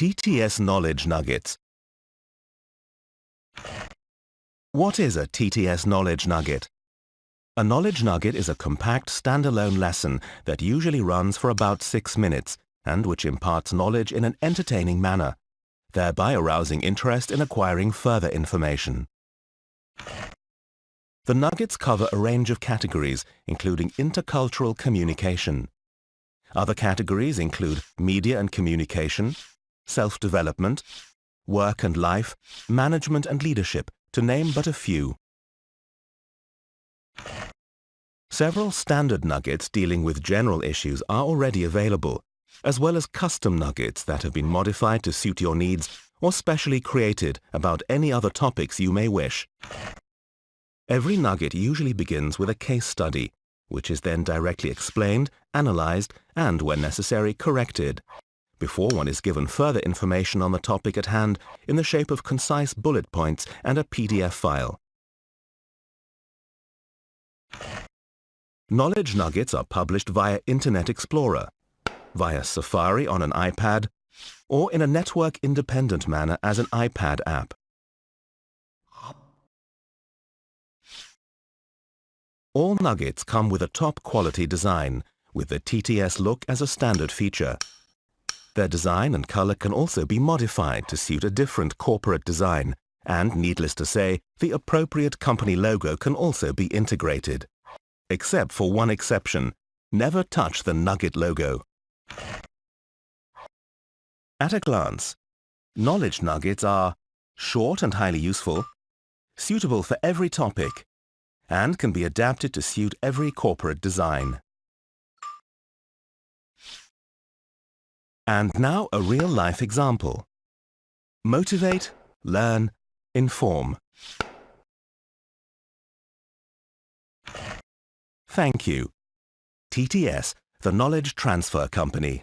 TTS Knowledge Nuggets. What is a TTS Knowledge Nugget? A Knowledge Nugget is a compact standalone lesson that usually runs for about six minutes and which imparts knowledge in an entertaining manner, thereby arousing interest in acquiring further information. The Nuggets cover a range of categories, including intercultural communication. Other categories include media and communication, self-development, work and life, management and leadership, to name but a few. Several standard nuggets dealing with general issues are already available, as well as custom nuggets that have been modified to suit your needs or specially created about any other topics you may wish. Every nugget usually begins with a case study, which is then directly explained, analyzed, and, when necessary, corrected, before one is given further information on the topic at hand in the shape of concise bullet points and a PDF file. Knowledge nuggets are published via Internet Explorer, via Safari on an iPad, or in a network-independent manner as an iPad app. All nuggets come with a top-quality design, with the TTS look as a standard feature. Their design and color can also be modified to suit a different corporate design, and needless to say, the appropriate company logo can also be integrated. Except for one exception, never touch the Nugget logo. At a glance, knowledge nuggets are short and highly useful, suitable for every topic, and can be adapted to suit every corporate design. And now a real-life example. Motivate, learn, inform. Thank you. TTS, the Knowledge Transfer Company.